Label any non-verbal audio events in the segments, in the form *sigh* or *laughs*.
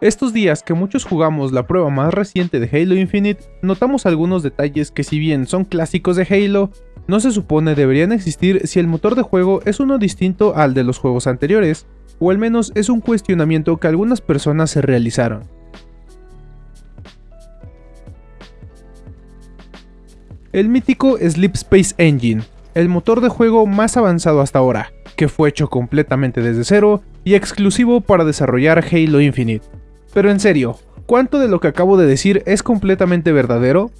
Estos días que muchos jugamos la prueba más reciente de Halo Infinite, notamos algunos detalles que si bien son clásicos de Halo, no se supone deberían existir si el motor de juego es uno distinto al de los juegos anteriores, o al menos es un cuestionamiento que algunas personas se realizaron. El mítico Sleep Space Engine, el motor de juego más avanzado hasta ahora, que fue hecho completamente desde cero y exclusivo para desarrollar Halo Infinite. Pero en serio, ¿cuánto de lo que acabo de decir es completamente verdadero?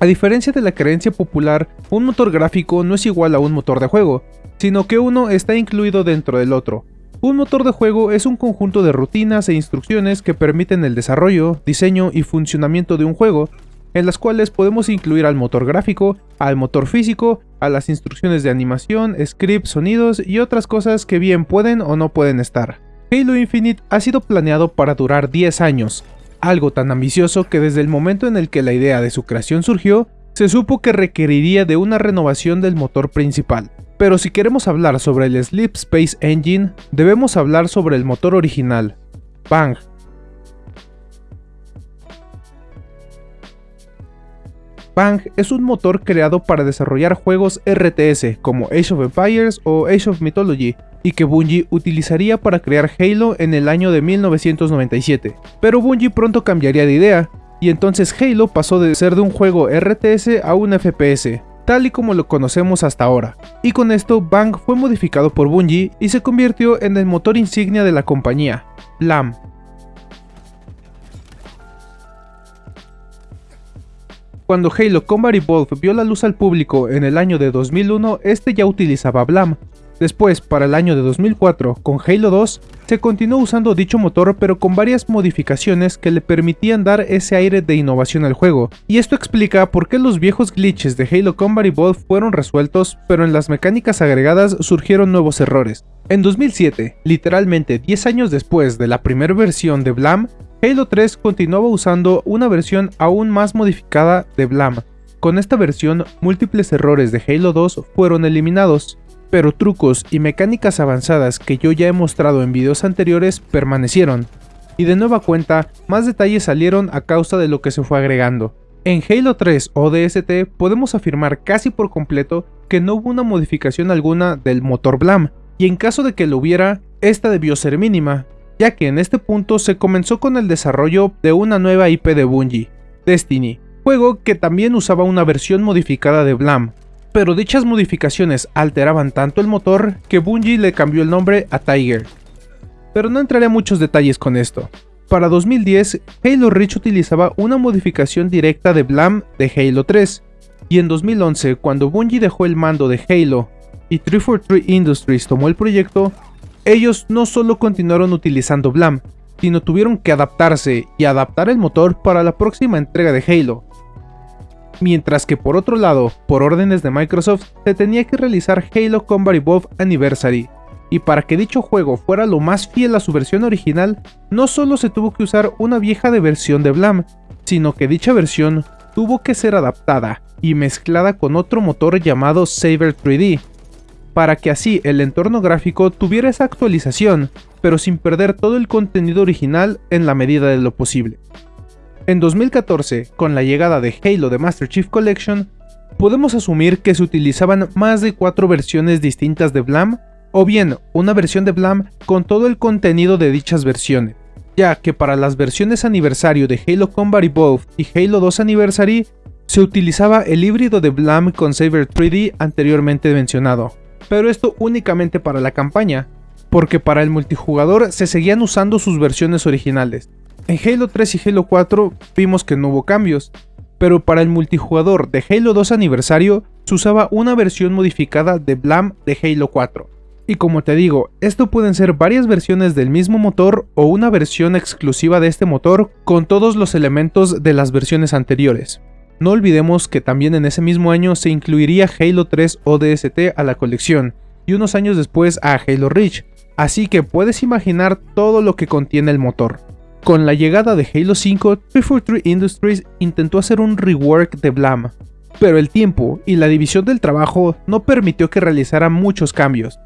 A diferencia de la creencia popular, un motor gráfico no es igual a un motor de juego, sino que uno está incluido dentro del otro. Un motor de juego es un conjunto de rutinas e instrucciones que permiten el desarrollo, diseño y funcionamiento de un juego, en las cuales podemos incluir al motor gráfico, al motor físico, a las instrucciones de animación, scripts, sonidos y otras cosas que bien pueden o no pueden estar. Halo Infinite ha sido planeado para durar 10 años, algo tan ambicioso que desde el momento en el que la idea de su creación surgió, se supo que requeriría de una renovación del motor principal. Pero si queremos hablar sobre el Sleep Space Engine, debemos hablar sobre el motor original, Bang, Bang es un motor creado para desarrollar juegos RTS como Age of Empires o Age of Mythology, y que Bungie utilizaría para crear Halo en el año de 1997. Pero Bungie pronto cambiaría de idea, y entonces Halo pasó de ser de un juego RTS a un FPS, tal y como lo conocemos hasta ahora. Y con esto Bang fue modificado por Bungie y se convirtió en el motor insignia de la compañía, LAM, Cuando Halo Combat Evolved vio la luz al público en el año de 2001, este ya utilizaba Blam. Después, para el año de 2004, con Halo 2, se continuó usando dicho motor pero con varias modificaciones que le permitían dar ese aire de innovación al juego, y esto explica por qué los viejos glitches de Halo Combat Evolved fueron resueltos, pero en las mecánicas agregadas surgieron nuevos errores. En 2007, literalmente 10 años después de la primera versión de Blam, Halo 3 continuaba usando una versión aún más modificada de Blam. Con esta versión, múltiples errores de Halo 2 fueron eliminados, pero trucos y mecánicas avanzadas que yo ya he mostrado en videos anteriores permanecieron, y de nueva cuenta, más detalles salieron a causa de lo que se fue agregando. En Halo 3 ODST podemos afirmar casi por completo que no hubo una modificación alguna del motor Blam, y en caso de que lo hubiera, esta debió ser mínima, ya que en este punto se comenzó con el desarrollo de una nueva IP de Bungie, Destiny, juego que también usaba una versión modificada de Blam, pero dichas modificaciones alteraban tanto el motor que Bungie le cambió el nombre a Tiger. Pero no entraré a muchos detalles con esto. Para 2010, Halo Reach utilizaba una modificación directa de Blam de Halo 3, y en 2011, cuando Bungie dejó el mando de Halo y 343 Industries tomó el proyecto, ellos no solo continuaron utilizando Blam, sino tuvieron que adaptarse y adaptar el motor para la próxima entrega de Halo. Mientras que por otro lado, por órdenes de Microsoft, se tenía que realizar Halo Combat Evolved Anniversary, y para que dicho juego fuera lo más fiel a su versión original, no solo se tuvo que usar una vieja versión de Blam, sino que dicha versión tuvo que ser adaptada y mezclada con otro motor llamado Saber 3D, para que así el entorno gráfico tuviera esa actualización, pero sin perder todo el contenido original en la medida de lo posible. En 2014, con la llegada de Halo de Master Chief Collection, podemos asumir que se utilizaban más de cuatro versiones distintas de Blam, o bien una versión de Blam con todo el contenido de dichas versiones, ya que para las versiones aniversario de Halo Combat Evolved y Halo 2 Anniversary se utilizaba el híbrido de Blam con Saber 3D anteriormente mencionado, pero esto únicamente para la campaña, porque para el multijugador se seguían usando sus versiones originales. En Halo 3 y Halo 4 vimos que no hubo cambios, pero para el multijugador de Halo 2 aniversario se usaba una versión modificada de Blam de Halo 4. Y como te digo, esto pueden ser varias versiones del mismo motor o una versión exclusiva de este motor con todos los elementos de las versiones anteriores. No olvidemos que también en ese mismo año se incluiría Halo 3 ODST a la colección, y unos años después a Halo Reach, así que puedes imaginar todo lo que contiene el motor. Con la llegada de Halo 5, 343 Industries intentó hacer un rework de Blam, pero el tiempo y la división del trabajo no permitió que realizara muchos cambios,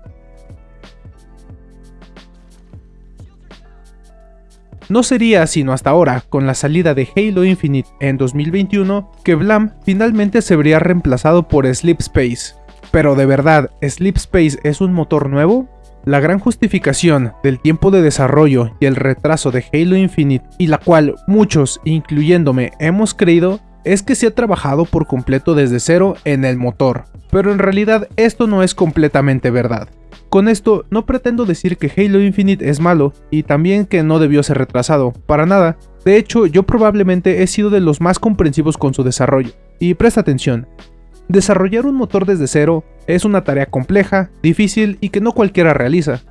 No sería sino hasta ahora, con la salida de Halo Infinite en 2021, que Blam finalmente se vería reemplazado por Sleep Space. Pero de verdad, ¿Sleep Space es un motor nuevo? La gran justificación del tiempo de desarrollo y el retraso de Halo Infinite, y la cual muchos, incluyéndome, hemos creído, es que se ha trabajado por completo desde cero en el motor. Pero en realidad esto no es completamente verdad. Con esto no pretendo decir que Halo Infinite es malo y también que no debió ser retrasado, para nada. De hecho, yo probablemente he sido de los más comprensivos con su desarrollo. Y presta atención, Desarrollar un motor desde cero es una tarea compleja, difícil y que no cualquiera realiza.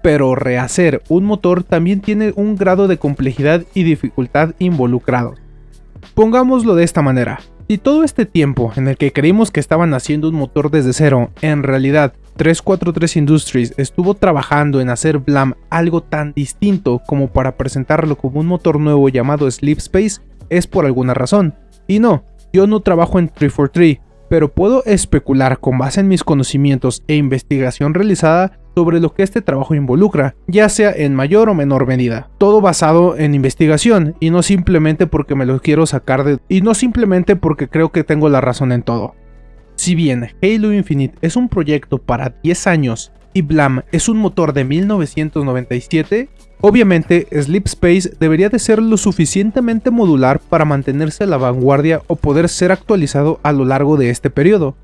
Pero rehacer un motor también tiene un grado de complejidad y dificultad involucrado. Pongámoslo de esta manera. Si todo este tiempo en el que creímos que estaban haciendo un motor desde cero, en realidad 343 Industries estuvo trabajando en hacer Blam algo tan distinto como para presentarlo como un motor nuevo llamado Sleep Space, es por alguna razón. Y no, yo no trabajo en 343, pero puedo especular con base en mis conocimientos e investigación realizada sobre lo que este trabajo involucra, ya sea en mayor o menor medida. Todo basado en investigación y no simplemente porque me lo quiero sacar de... y no simplemente porque creo que tengo la razón en todo. Si bien Halo Infinite es un proyecto para 10 años y Blam es un motor de 1997, Obviamente, Sleep Space debería de ser lo suficientemente modular para mantenerse a la vanguardia o poder ser actualizado a lo largo de este periodo.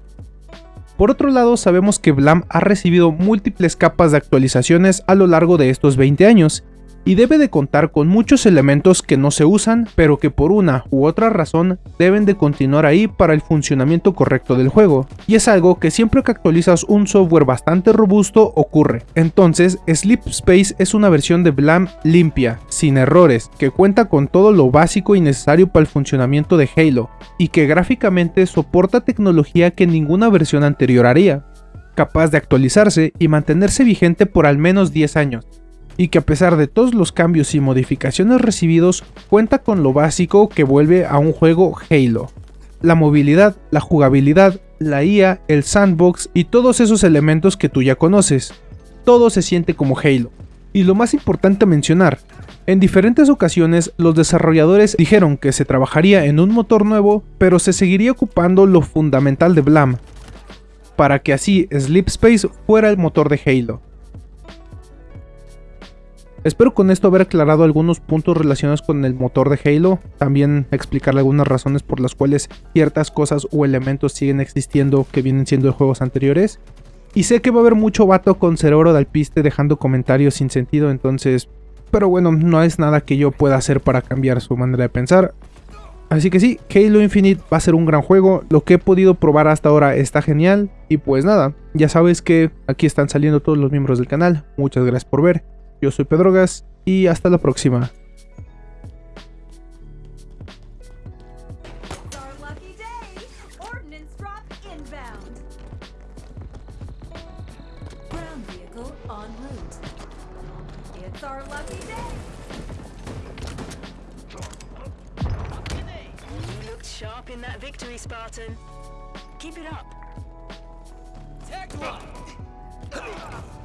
Por otro lado, sabemos que Blam ha recibido múltiples capas de actualizaciones a lo largo de estos 20 años, y debe de contar con muchos elementos que no se usan, pero que por una u otra razón deben de continuar ahí para el funcionamiento correcto del juego, y es algo que siempre que actualizas un software bastante robusto ocurre. Entonces, Sleep Space es una versión de Blam limpia, sin errores, que cuenta con todo lo básico y necesario para el funcionamiento de Halo, y que gráficamente soporta tecnología que ninguna versión anterior haría capaz de actualizarse y mantenerse vigente por al menos 10 años, y que a pesar de todos los cambios y modificaciones recibidos, cuenta con lo básico que vuelve a un juego Halo. La movilidad, la jugabilidad, la IA, el sandbox y todos esos elementos que tú ya conoces. Todo se siente como Halo. Y lo más importante mencionar, en diferentes ocasiones los desarrolladores dijeron que se trabajaría en un motor nuevo, pero se seguiría ocupando lo fundamental de Blam, para que así Sleep Space fuera el motor de Halo. Espero con esto haber aclarado algunos puntos relacionados con el motor de Halo, también explicarle algunas razones por las cuales ciertas cosas o elementos siguen existiendo que vienen siendo de juegos anteriores. Y sé que va a haber mucho vato con cerebro de alpiste dejando comentarios sin sentido, entonces... Pero bueno, no es nada que yo pueda hacer para cambiar su manera de pensar. Así que sí, Halo Infinite va a ser un gran juego, lo que he podido probar hasta ahora está genial, y pues nada, ya sabes que aquí están saliendo todos los miembros del canal, muchas gracias por ver, yo soy Pedro Gas y hasta la próxima. sharp in that victory, Spartan. Keep it up. Tech *laughs*